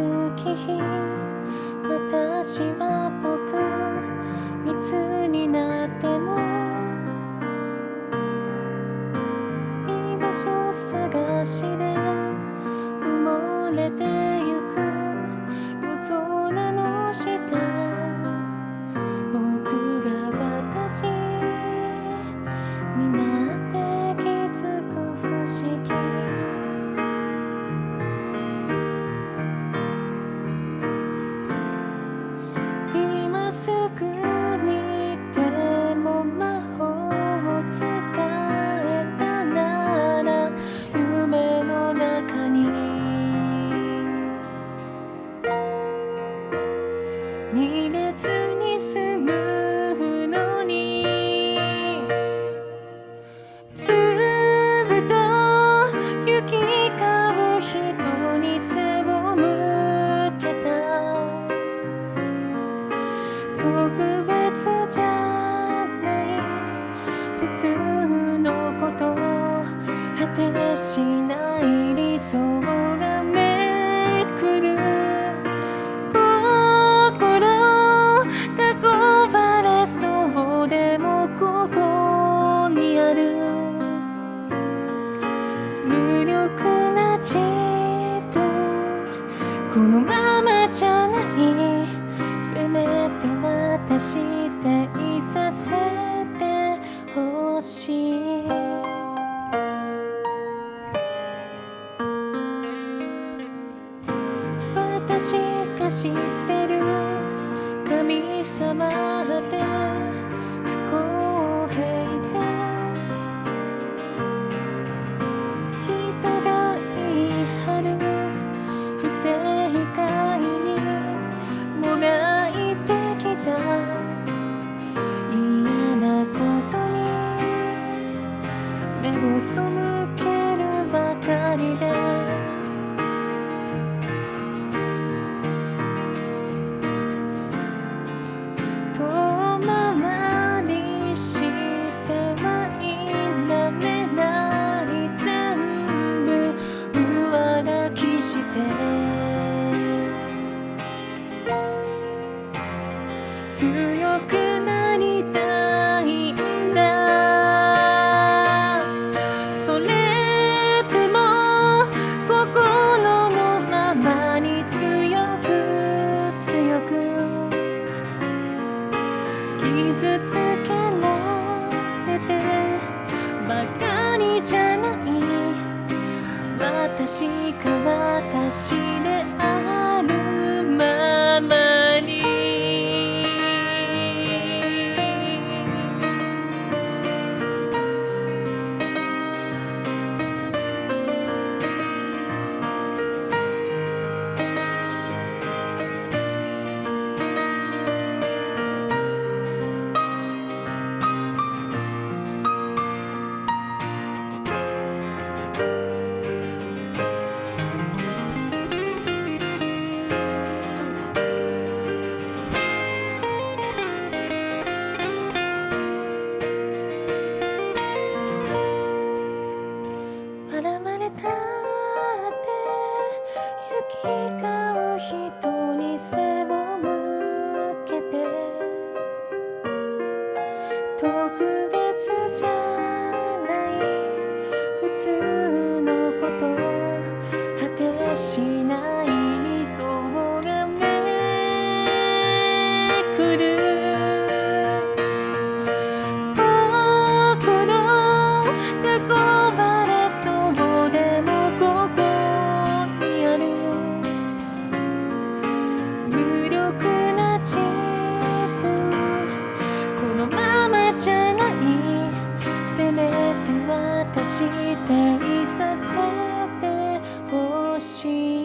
月日私は僕いつになっても居場所探しで埋もれて特別じゃない普通のこと果てしない理想がめくる心が壊れそうでもここにある無力な自分このまましていさせてほしい。私がしてしか明日いさせてほしい。